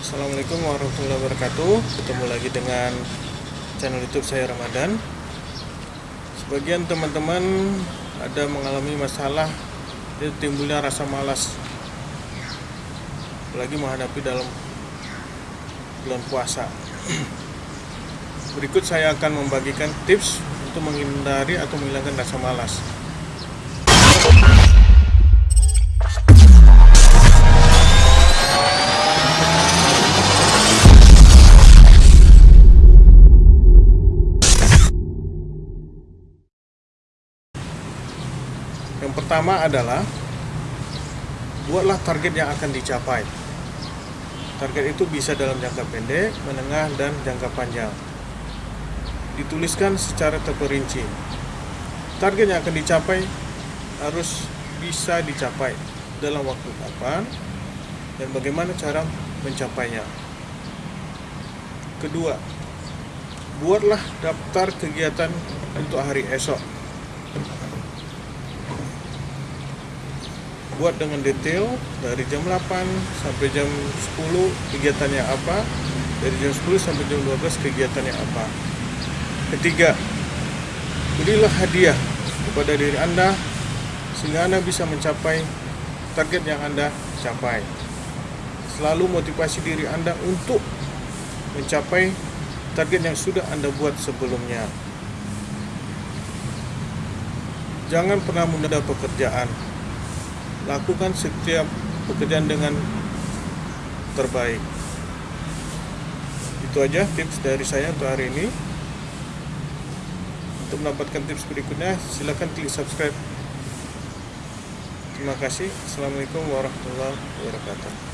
Assalamualaikum warahmatullahi wabarakatuh. Ketemu lagi dengan channel youtube saya Ramadan. Sebagian teman-teman ada mengalami masalah Itu timbulnya rasa malas. Apalagi menghadapi dalam bulan puasa. Berikut saya akan membagikan tips untuk menghindari atau menghilangkan rasa malas Yang pertama adalah buatlah target yang akan dicapai. Target itu bisa dalam jangka pendek, menengah, dan jangka panjang. Dituliskan secara terperinci. Target yang akan dicapai harus bisa dicapai dalam waktu kapan dan bagaimana cara mencapainya. Kedua, buatlah daftar kegiatan untuk hari esok buat dengan detail dari jam 8 sampai jam 10 kegiatannya apa? Dari jam 10 sampai jam 12 kegiatannya apa? Ketiga berilah hadiah kepada diri anda sehingga anda bisa mencapai target yang anda capai. Selalu motivasi diri anda untuk mencapai target yang sudah anda buat sebelumnya. Jangan pernah menunda pekerjaan lakukan setiap pekerjaan dengan terbaik. Itu aja tips dari saya untuk hari ini. Untuk mendapatkan tips berikutnya silahkan klik subscribe. Terima kasih. Assalamualaikum warahmatullahi wabarakatuh